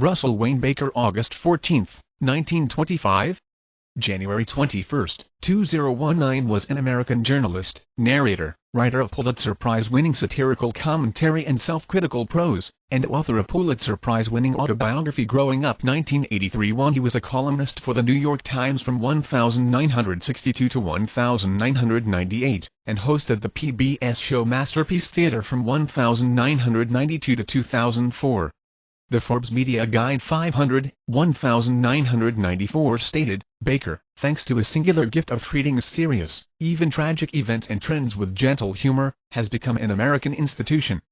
Russell Wayne Baker August 14, 1925 January 21, 2019 was an American journalist, narrator, writer of Pulitzer Prize-winning satirical commentary and self-critical prose, and author of Pulitzer Prize-winning autobiography Growing Up 1983-1 He was a columnist for the New York Times from 1962 to 1998, and hosted the PBS show Masterpiece Theater from 1992 to 2004. The Forbes Media Guide 500, 1994 stated, Baker, thanks to his singular gift of treating serious, even tragic events and trends with gentle humor, has become an American institution.